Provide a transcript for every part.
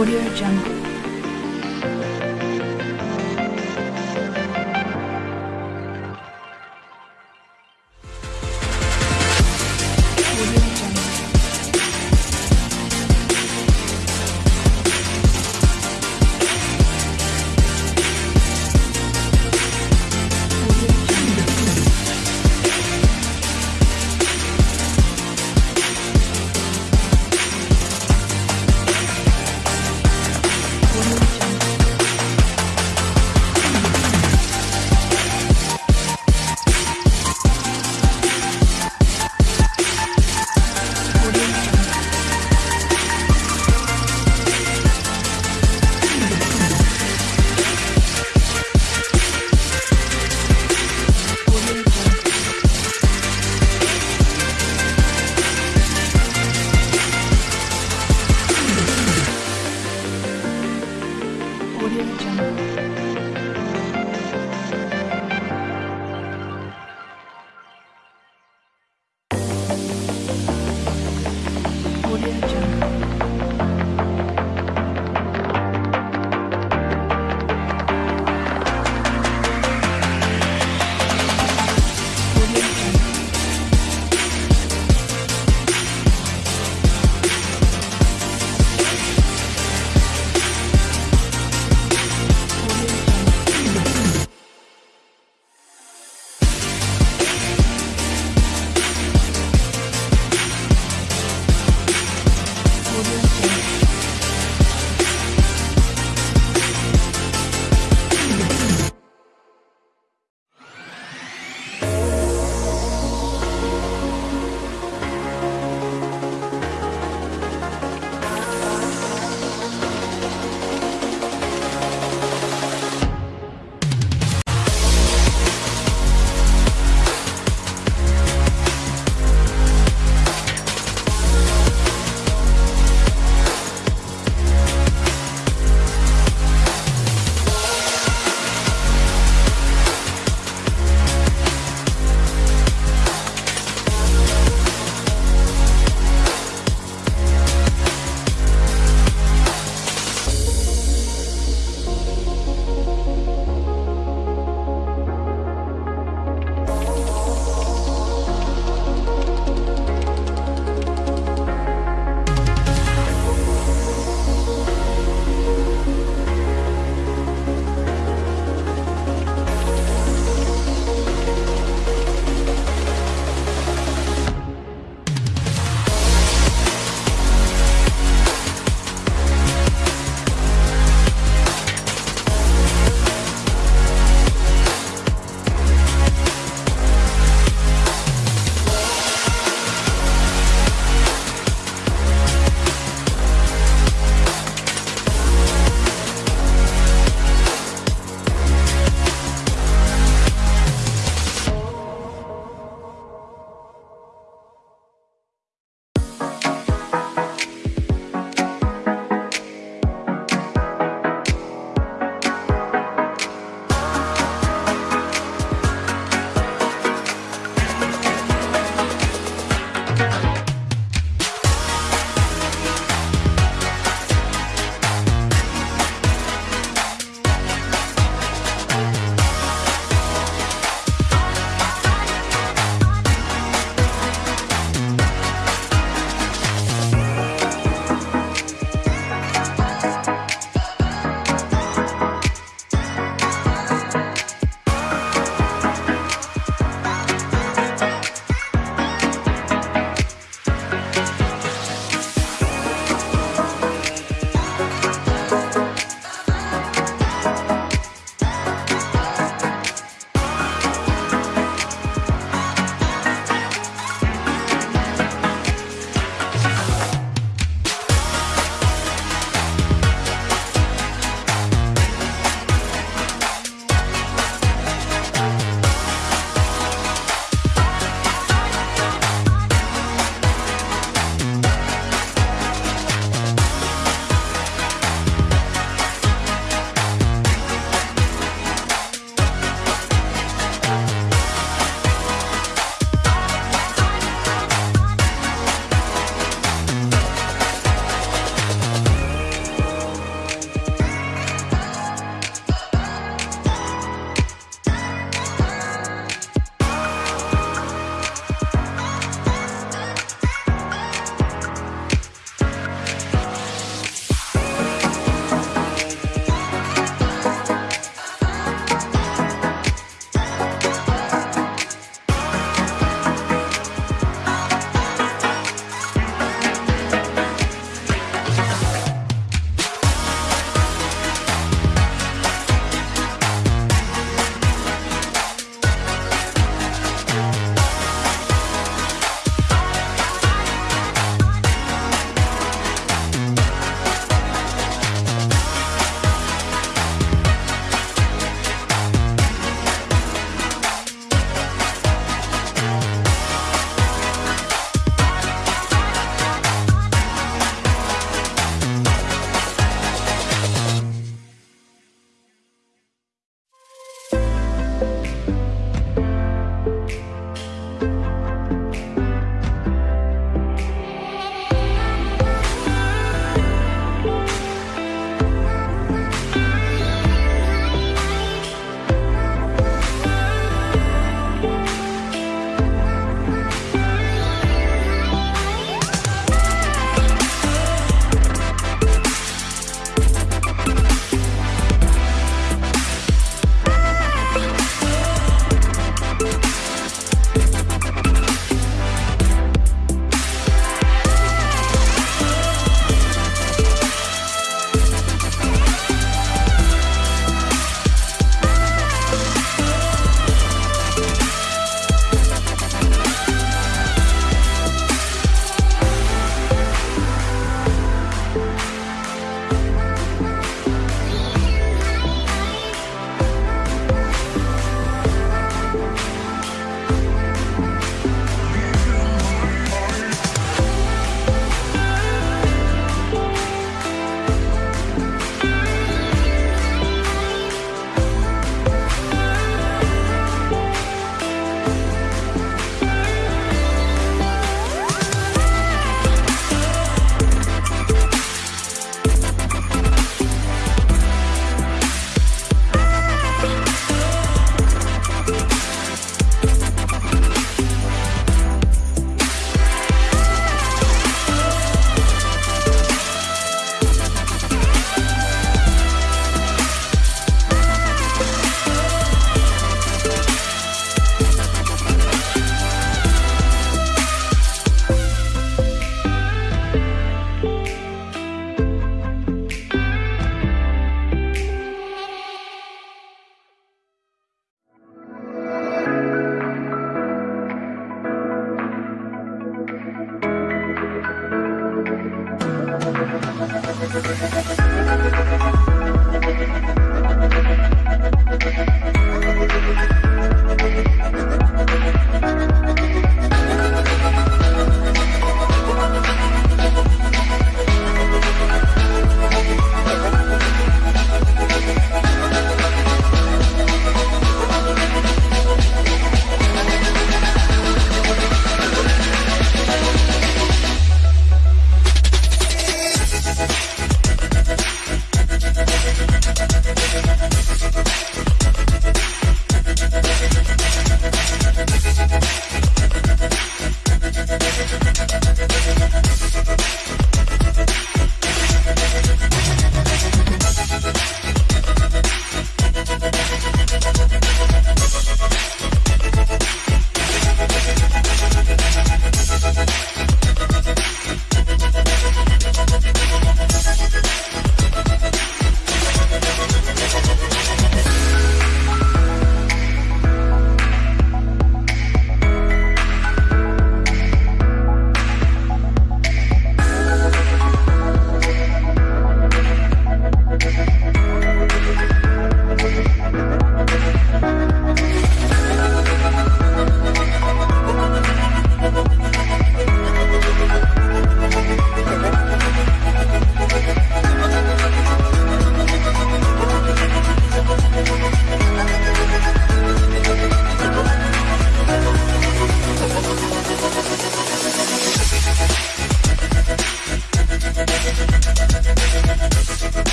Audio Jungle.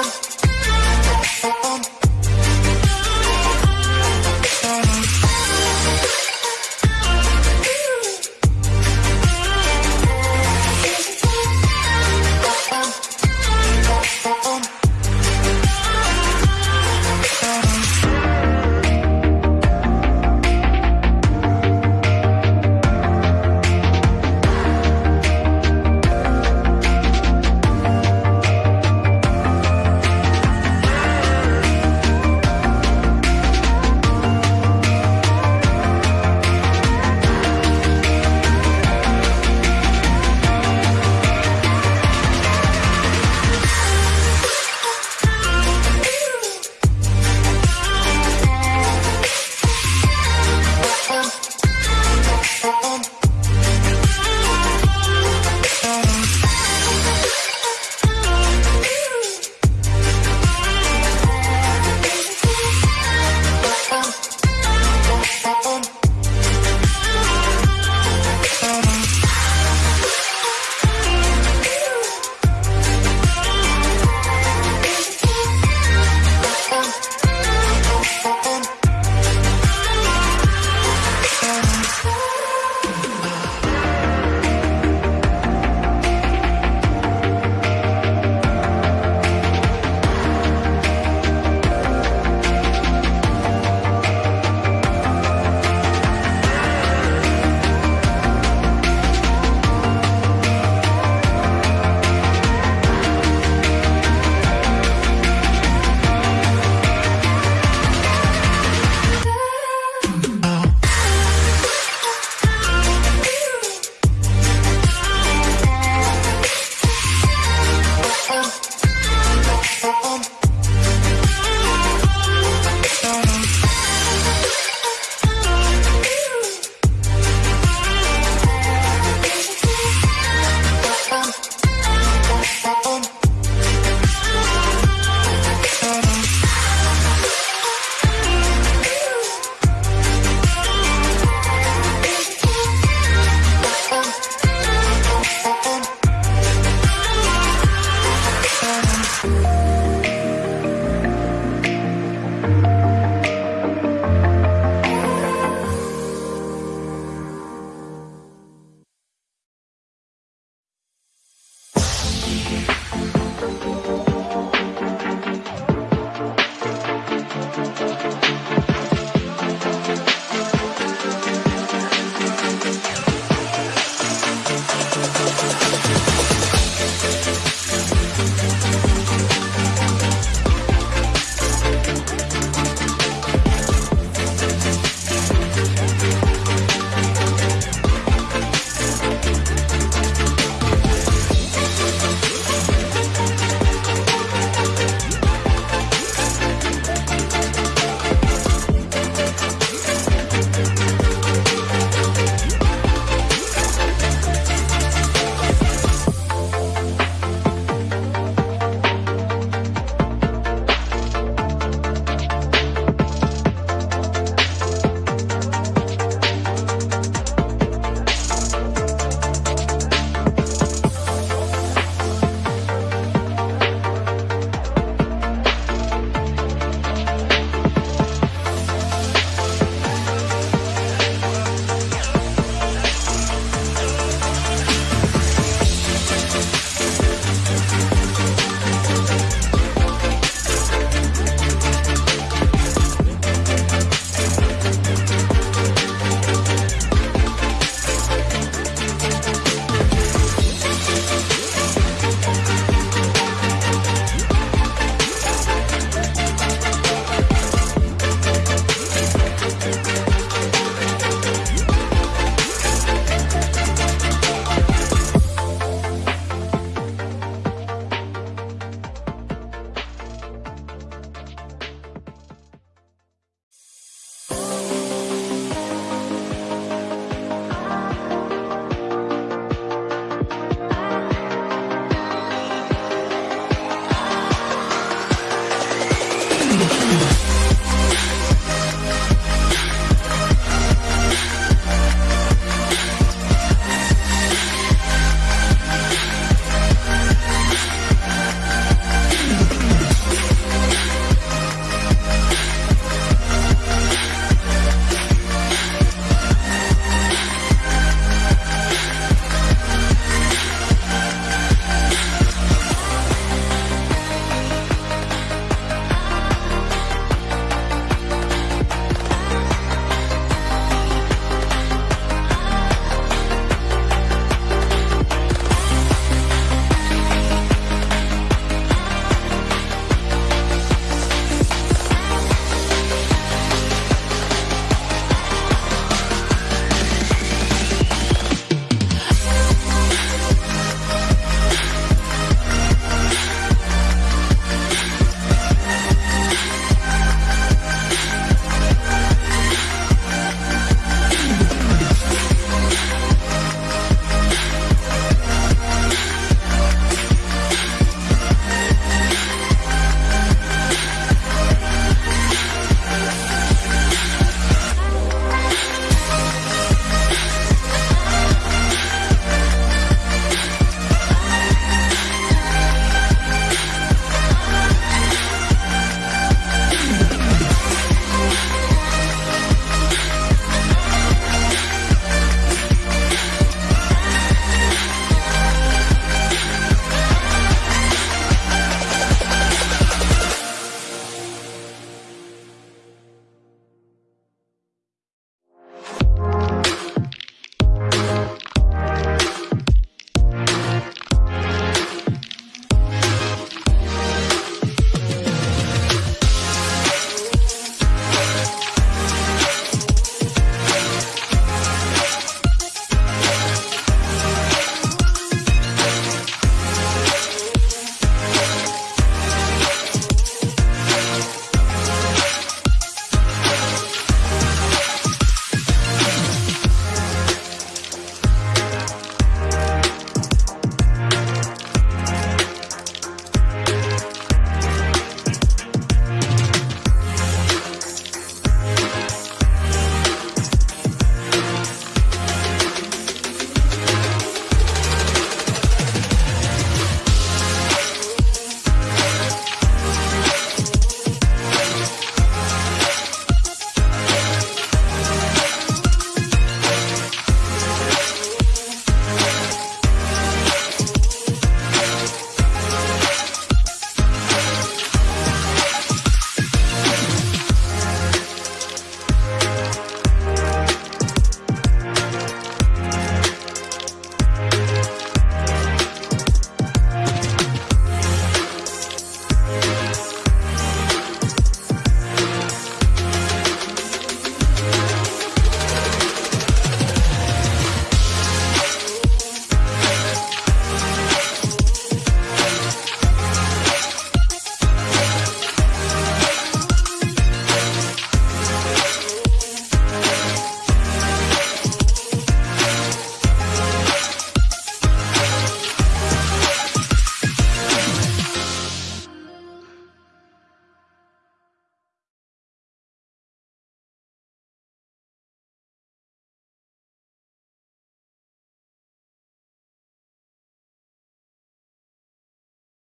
Антон.